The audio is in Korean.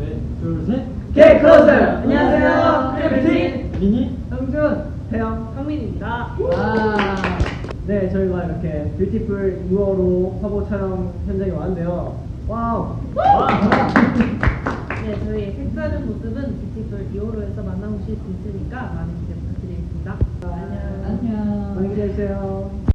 네, 둘, 셋. K close! 안녕하세요. 크래비티 민희. 형준, 태영 성민입니다. 와. 네, 저희가 이렇게 뷰티풀 2호로 화보 촬영 현장에 왔는데요. wow. 네, 저희 색다른 모습은 뷰티풀 2호로에서 만나보실 수 있으니까 많은 기대 부탁드리겠습니다. 아, 안녕. 많이 기대해 주세요.